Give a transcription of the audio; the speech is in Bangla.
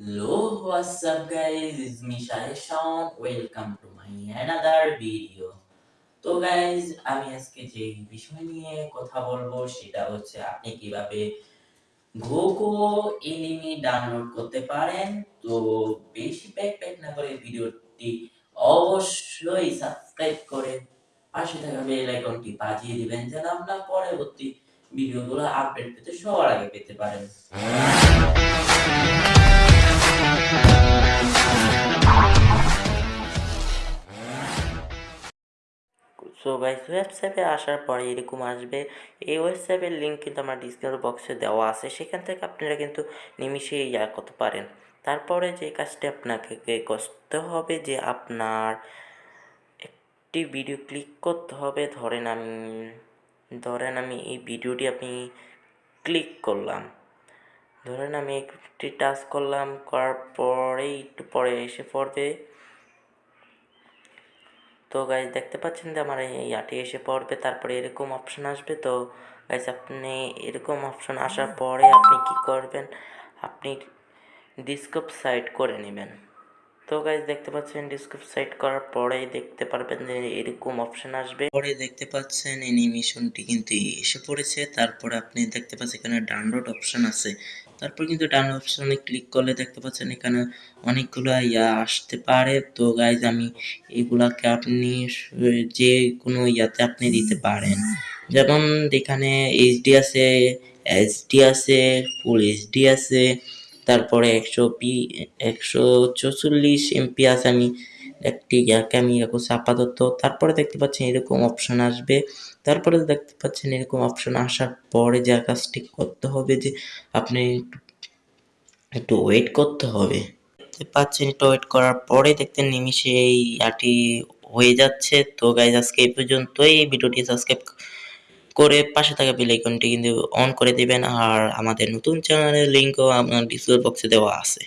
Hello, what's up guys? It's me Shahid Welcome to my another video. তো গাইজ আমি আজকে যে বিষয় নিয়ে কথা বলব সেটা হচ্ছে আপনি কীভাবে ঘোকো এনিমি ডাউনলোড করতে পারেন তো বেশি প্যাক প্যাক না করে ভিডিওটি অবশ্যই সাবস্ক্রাইব করে পাশে থাকা বেল আইকনটি বাজিয়ে দিবেন যেন আপনার পরবর্তী ভিডিওগুলো আপডেট পেতে সবার আগে পেতে পারেন সো গাইস ওয়েবসাইটে আসার পরে এরকম আসবে। এই ওয়েবসাইটের লিঙ্ক কিন্তু আমার ডিসক্রিপশন বক্সে দেওয়া আছে। সেখান থেকে আপনারা কিন্তু নিমিশে ইয়া করতে পারেন। তারপরে যে কাজটি আপনাকে করতে হবে যে আপনার একটি ভিডিও ক্লিক করতে হবে। ধরেন আমি ধরেন আমি এই ভিডিওটি আপনি ক্লিক করলাম। ধরেন আমি একটি টাচ করলাম। করার পরে, একটু পরে এসে পড়বে। তো গাইজ দেখতে পাচ্ছেন যে আমার এই আটি এসে পড়বে, তারপরে এরকম অপশান আসবে। তো গাইজ আপনি এরকম অপশান আসার পরে আপনি কি করবেন? আপনি ডিসকপ সাইড করে নেবেন। তো গাইজ দেখতে পাচ্ছেন ডিসকপ সাইড করার পরেই দেখতে পারবেন যে এরকম অপশন আসবে। পরে দেখতে পাচ্ছেন অ্যানিমেশনটি কিন্তু এসে পড়েছে। তারপরে আপনি দেখতে পাচ্ছেন এখানে ডাউনলোড অপশন আছে। তারপর কিন্তু ডাউনলোড অপশনে ক্লিক করলে দেখতে পাচ্ছেন এখানে অনেকগুলো ইয়া আসতে পারে। তো গাইজ আমি এগুলাকে আপনি যে কোনো ইয়াতে আপনি দিতে পারেন। যেমন এখানে এইচডি আছে এইচডি আছে ফুল এইচডি আছে তারপরে একশো পি, একশো চৌচল্লিশ এমপি আছে আমি, একটি ইয়াকে আমি রাখছি আপাতত তারপরে দেখতে পাচ্ছেন এরকম অপশন আসবে। তারপরে দেখতে পাচ্ছেন এরকম অপশন আসার পরে যে কাজটি করতে হবে যে আপনি একটু ওয়েট করতে হবে। দেখতে পাচ্ছেন একটু ওয়েট করার পরে দেখতে নিমিশে এই ইয়াটি হয়ে যাচ্ছে। তো গাইজ আজকে এই পর্যন্তই। এই ভিডিওটি সাবস্ক্রাইব করে পাশে থাকা বেল আইকনটি কিন্তু অন করে দিবেন আর আমাদের নতুন চ্যানেলের লিঙ্কও আপনার ডিসক্রিপশন বক্সে দেওয়া আছে।